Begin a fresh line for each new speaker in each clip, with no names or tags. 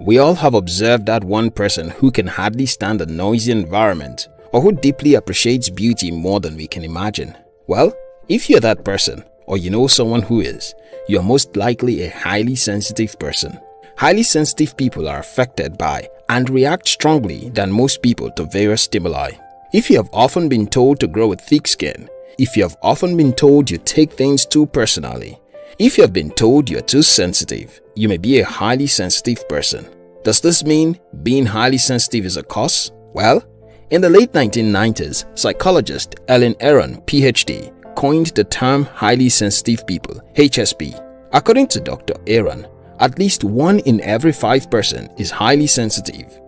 We all have observed that one person who can hardly stand a noisy environment or who deeply appreciates beauty more than we can imagine. Well, if you're that person or you know someone who is, you are most likely a highly sensitive person. Highly sensitive people are affected by and react strongly than most people to various stimuli. If you have often been told to grow a thick skin, if you have often been told you take things too personally, if you have been told you are too sensitive, you may be a highly sensitive person. Does this mean being highly sensitive is a cause? Well, in the late 1990s, psychologist Ellen Aron, PhD, coined the term highly sensitive people, HSP. According to Dr. Aron, at least one in every five person is highly sensitive.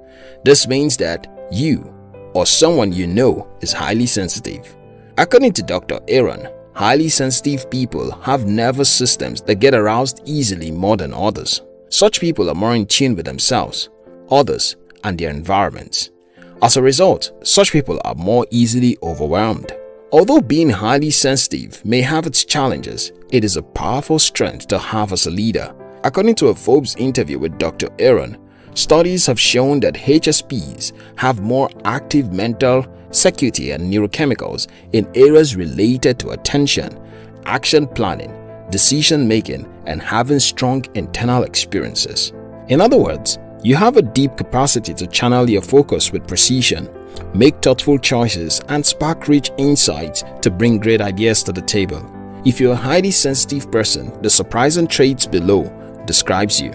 This means that you or someone you know is highly sensitive. According to Dr. Aron, highly sensitive people have nervous systems that get aroused easily more than others. Such people are more in tune with themselves, others, and their environments. As a result, such people are more easily overwhelmed. Although being highly sensitive may have its challenges, it is a powerful strength to have as a leader. According to a Forbes interview with Dr. Aron, studies have shown that HSPs have more active mental circuitry and neurochemicals in areas related to attention, action planning, decision making, and having strong internal experiences. In other words, you have a deep capacity to channel your focus with precision, make thoughtful choices, and spark rich insights to bring great ideas to the table. If you're a highly sensitive person, the surprising traits below describes you.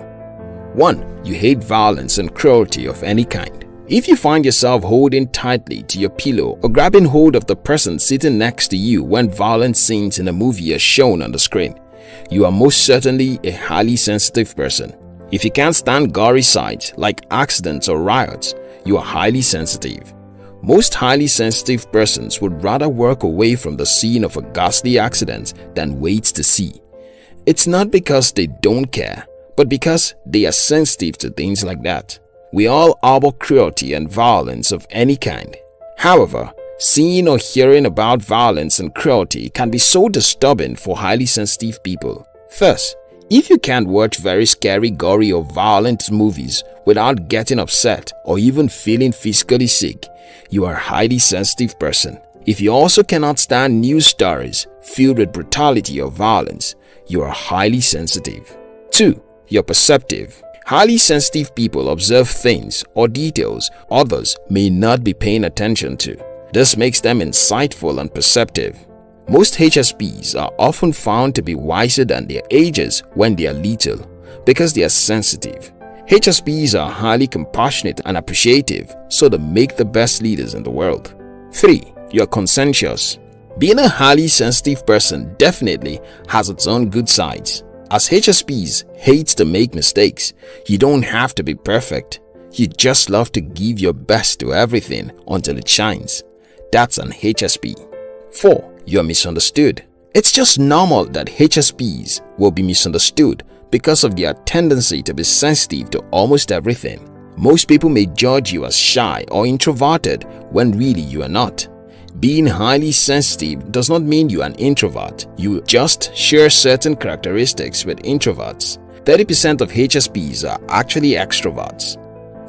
1. You hate violence and cruelty of any kind. If you find yourself holding tightly to your pillow or grabbing hold of the person sitting next to you when violent scenes in a movie are shown on the screen, you are most certainly a highly sensitive person. If you can't stand gory sights like accidents or riots, you are highly sensitive. Most highly sensitive persons would rather work away from the scene of a ghastly accident than wait to see. It's not because they don't care, but because they are sensitive to things like that. We all harbor cruelty and violence of any kind. However, seeing or hearing about violence and cruelty can be so disturbing for highly sensitive people. First, if you can't watch very scary, gory or violent movies without getting upset or even feeling physically sick, you are a highly sensitive person. If you also cannot stand news stories filled with brutality or violence, you are highly sensitive. 2. You're perceptive. Highly sensitive people observe things or details others may not be paying attention to. This makes them insightful and perceptive. Most HSPs are often found to be wiser than their ages when they are little because they are sensitive. HSPs are highly compassionate and appreciative so they make the best leaders in the world. 3. You are conscientious. Being a highly sensitive person definitely has its own good sides. As HSPs hate to make mistakes, you don't have to be perfect. You just love to give your best to everything until it shines. That's an HSP. 4 you're misunderstood. It's just normal that HSPs will be misunderstood because of their tendency to be sensitive to almost everything. Most people may judge you as shy or introverted when really you are not. Being highly sensitive does not mean you are an introvert. You just share certain characteristics with introverts. 30% of HSPs are actually extroverts.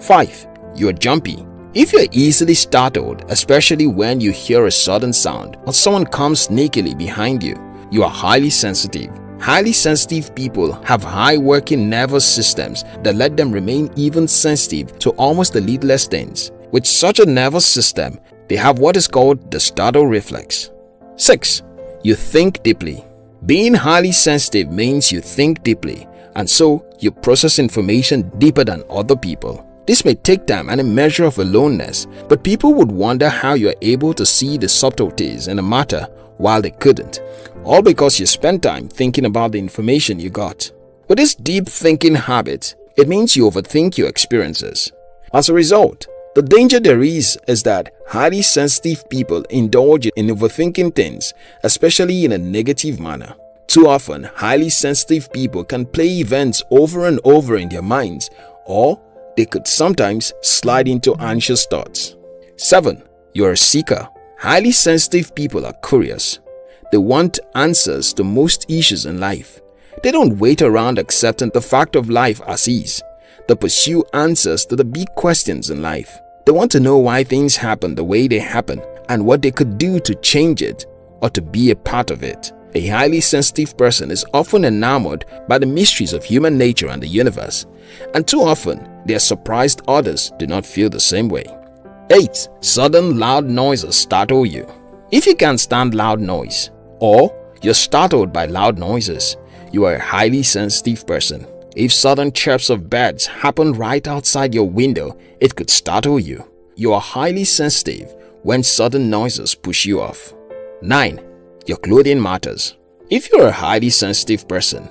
5. You are jumpy. If you're easily startled, especially when you hear a sudden sound or someone comes sneakily behind you, you are highly sensitive. Highly sensitive people have high working nervous systems that let them remain even sensitive to almost the littlest things. With such a nervous system, they have what is called the startle reflex. 6. You think deeply. Being highly sensitive means you think deeply and so you process information deeper than other people. This may take time and a measure of aloneness, but people would wonder how you are able to see the subtleties in a matter while they couldn't, all because you spent time thinking about the information you got. With this deep thinking habit, it means you overthink your experiences. As a result, the danger there is is that highly sensitive people indulge in overthinking things, especially in a negative manner. Too often, highly sensitive people can play events over and over in their minds or they could sometimes slide into anxious thoughts. 7. You're a seeker. Highly sensitive people are curious. They want answers to most issues in life. They don't wait around accepting the fact of life as is. That pursue answers to the big questions in life. They want to know why things happen the way they happen and what they could do to change it or to be a part of it. A highly sensitive person is often enamored by the mysteries of human nature and the universe, and too often they are surprised others do not feel the same way. 8. Sudden loud noises startle you. If you can't stand loud noise, or you're startled by loud noises, you are a highly sensitive person. If sudden chirps of birds happen right outside your window, it could startle you. You are highly sensitive when sudden noises push you off. 9. Your clothing matters. If you're a highly sensitive person,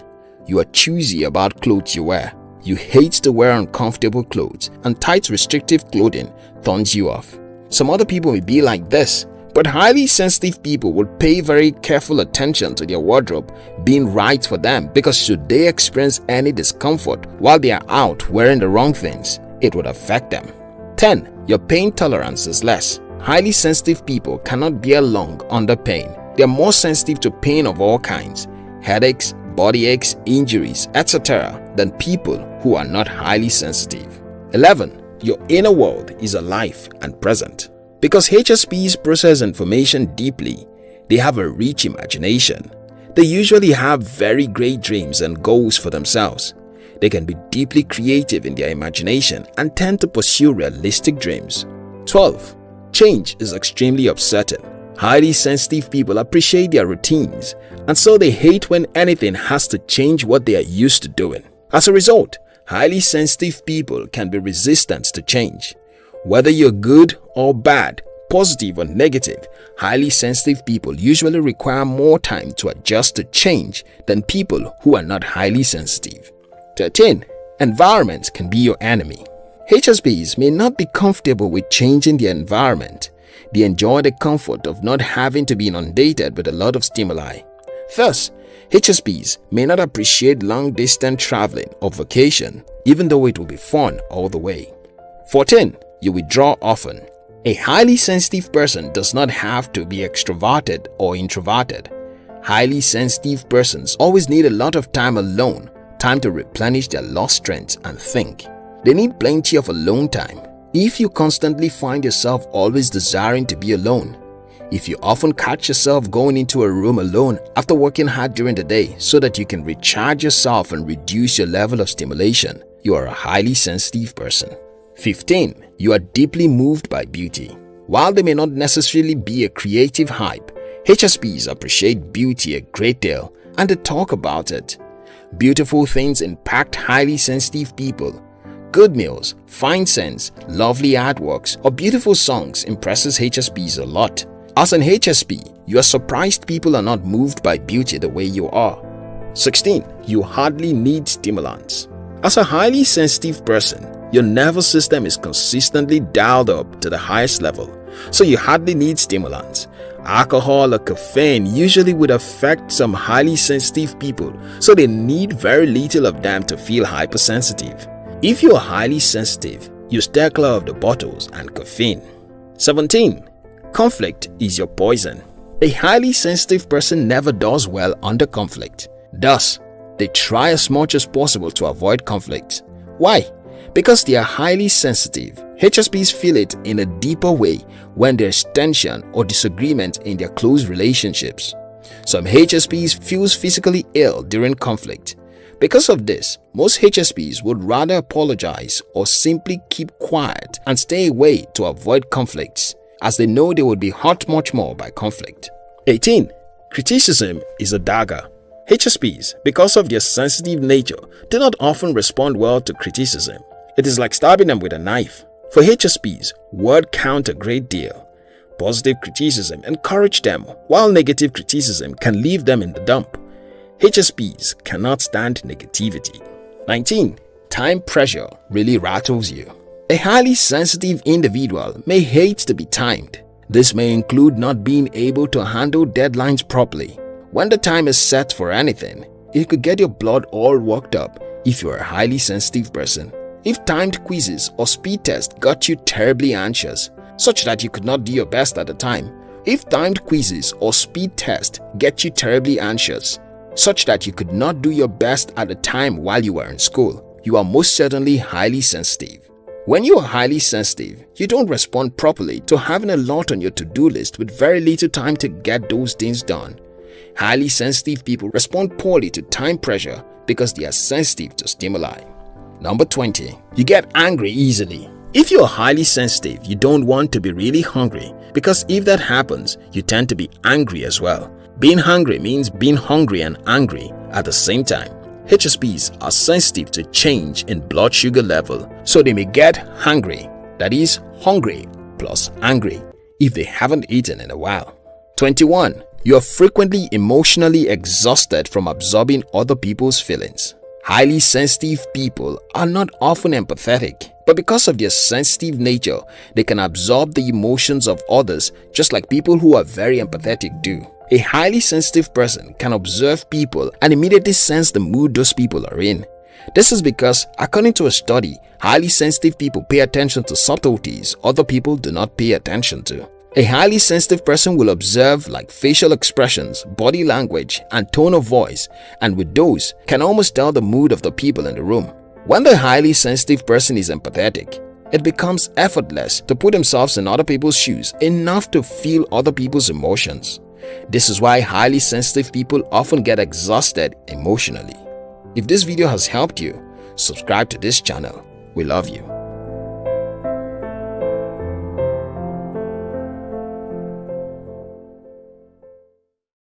you are choosy about clothes you wear. You hate to wear uncomfortable clothes and tight restrictive clothing turns you off. Some other people may be like this, but highly sensitive people will pay very careful attention to their wardrobe being right for them because should they experience any discomfort while they are out wearing the wrong things, it would affect them. 10. Your pain tolerance is less. Highly sensitive people cannot bear long under pain. They are more sensitive to pain of all kinds, headaches, body aches, injuries, etc. than people who are not highly sensitive. 11. Your inner world is alive and present. Because HSPs process information deeply, they have a rich imagination. They usually have very great dreams and goals for themselves. They can be deeply creative in their imagination and tend to pursue realistic dreams. 12. Change is extremely upsetting. Highly sensitive people appreciate their routines and so they hate when anything has to change what they are used to doing. As a result, highly sensitive people can be resistant to change. Whether you're good or bad, positive or negative, highly sensitive people usually require more time to adjust to change than people who are not highly sensitive. 13. Environment can be your enemy. HSPs may not be comfortable with changing their environment. They enjoy the comfort of not having to be inundated with a lot of stimuli. Thus, HSPs may not appreciate long-distance traveling or vacation even though it will be fun all the way. 14 you withdraw often. A highly sensitive person does not have to be extroverted or introverted. Highly sensitive persons always need a lot of time alone, time to replenish their lost strength and think. They need plenty of alone time. If you constantly find yourself always desiring to be alone, if you often catch yourself going into a room alone after working hard during the day so that you can recharge yourself and reduce your level of stimulation, you are a highly sensitive person. 15. You are deeply moved by beauty. While they may not necessarily be a creative hype, HSPs appreciate beauty a great deal and they talk about it. Beautiful things impact highly sensitive people. Good meals, fine scents, lovely artworks, or beautiful songs impresses HSPs a lot. As an HSP, you are surprised people are not moved by beauty the way you are. 16. You hardly need stimulants. As a highly sensitive person, your nervous system is consistently dialed up to the highest level, so you hardly need stimulants. Alcohol or caffeine usually would affect some highly sensitive people, so they need very little of them to feel hypersensitive. If you are highly sensitive, you steer clear of the bottles and caffeine. 17. Conflict is your poison. A highly sensitive person never does well under conflict. Thus, they try as much as possible to avoid conflict. Why? Because they are highly sensitive, HSPs feel it in a deeper way when there's tension or disagreement in their close relationships. Some HSPs feels physically ill during conflict. Because of this, most HSPs would rather apologize or simply keep quiet and stay away to avoid conflicts as they know they would be hurt much more by conflict. 18. Criticism is a dagger. HSPs, because of their sensitive nature, do not often respond well to criticism. It is like stabbing them with a knife. For HSPs, word count a great deal. Positive criticism encourage them, while negative criticism can leave them in the dump. HSPs cannot stand negativity. 19. Time pressure really rattles you. A highly sensitive individual may hate to be timed. This may include not being able to handle deadlines properly. When the time is set for anything, it could get your blood all worked up if you're a highly sensitive person. If timed quizzes or speed tests got you terribly anxious, such that you could not do your best at the time, if timed quizzes or speed tests get you terribly anxious, such that you could not do your best at the time while you were in school, you are most certainly highly sensitive. When you are highly sensitive, you don't respond properly to having a lot on your to-do list with very little time to get those things done. Highly sensitive people respond poorly to time pressure because they are sensitive to stimuli. Number 20. You get angry easily. If you are highly sensitive, you don't want to be really hungry because if that happens, you tend to be angry as well. Being hangry means being hungry and angry at the same time. HSPs are sensitive to change in blood sugar level, so they may get hangry, that is, hungry plus angry, if they haven't eaten in a while. 21. You are frequently emotionally exhausted from absorbing other people's feelings. Highly sensitive people are not often empathetic, but because of their sensitive nature, they can absorb the emotions of others just like people who are very empathetic do. A highly sensitive person can observe people and immediately sense the mood those people are in. This is because, according to a study, highly sensitive people pay attention to subtleties other people do not pay attention to. A highly sensitive person will observe like facial expressions, body language, and tone of voice, and with those, can almost tell the mood of the people in the room. When the highly sensitive person is empathetic, it becomes effortless to put themselves in other people's shoes enough to feel other people's emotions. This is why highly sensitive people often get exhausted emotionally. If this video has helped you, subscribe to this channel. We love you.